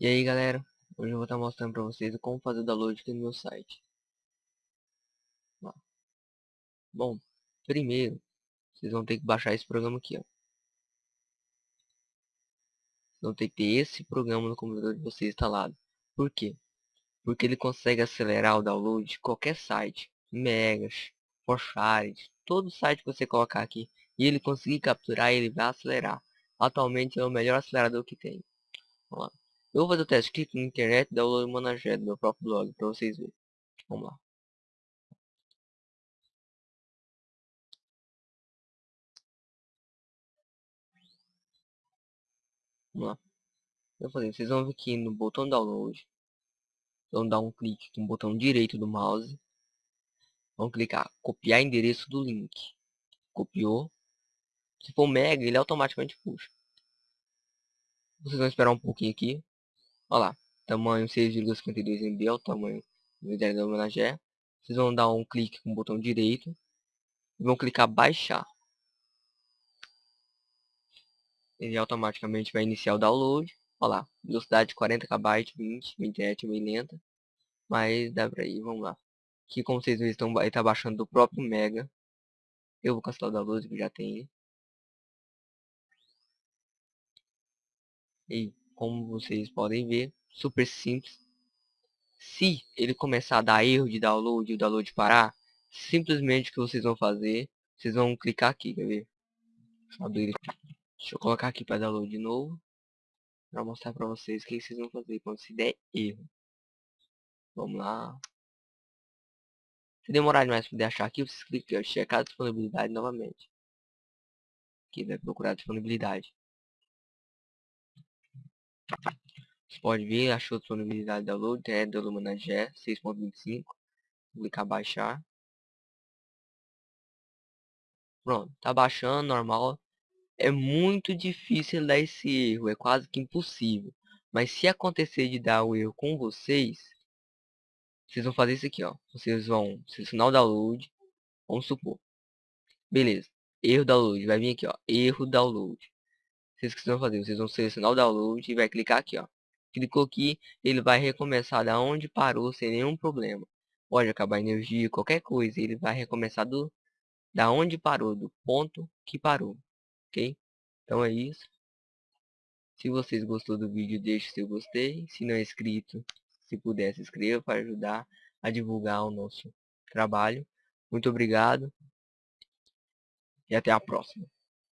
E aí galera, hoje eu vou estar mostrando para vocês como fazer o download aqui no meu site. Bom, primeiro, vocês vão ter que baixar esse programa aqui, ó. Vocês vão ter que ter esse programa no computador de vocês instalado. Por quê? Porque ele consegue acelerar o download de qualquer site, Megas, Forshared, todo site que você colocar aqui, e ele conseguir capturar, ele vai acelerar. Atualmente é o melhor acelerador que tem. Vamos lá. Eu vou fazer o teste aqui na internet download Manager do meu próprio blog para vocês verem. Vamos lá. Vamos lá. Eu falei, vocês vão vir aqui no botão download. Vão dar um clique no botão direito do mouse. Vão clicar copiar endereço do link. Copiou. Se for mega, ele automaticamente puxa. Vocês vão esperar um pouquinho aqui. Olha lá, tamanho 6,52 MB é o tamanho do ideia da homenagem. Vocês vão dar um clique com o botão direito e vão clicar baixar. Ele automaticamente vai iniciar o download. Olha lá, velocidade 40 KB, 20, 27 meio lenta. Mas dá pra ir, vamos lá. Aqui como vocês estão, ele tá baixando do próprio Mega. Eu vou cancelar o download que já tem. E como vocês podem ver, super simples. Se ele começar a dar erro de download e o download parar, simplesmente o que vocês vão fazer, vocês vão clicar aqui, quer ver? Deixa eu, colocar aqui para download de novo. Para mostrar para vocês o que vocês vão fazer quando se der erro. Vamos lá. Se demorar demais para achar aqui, vocês clicam aqui, checar a disponibilidade novamente. Aqui vai procurar disponibilidade. Você pode ver, achou disponibilidade de download, é do Lumina G 6.25. Clicar baixar. Pronto, tá baixando, normal. É muito difícil dar esse erro, é quase que impossível. Mas se acontecer de dar o erro com vocês, vocês vão fazer isso aqui, ó. Vocês vão selecionar o download, vamos supor. Beleza, erro download, vai vir aqui, ó, erro download vocês que fazer? Vocês vão selecionar o download e vai clicar aqui, ó. Clicou aqui, ele vai recomeçar da onde parou sem nenhum problema. Pode acabar a energia, qualquer coisa, ele vai recomeçar do da onde parou, do ponto que parou, ok? Então é isso. Se vocês gostou do vídeo, deixe seu gostei. Se não é inscrito, se puder se inscreva para ajudar a divulgar o nosso trabalho. Muito obrigado e até a próxima.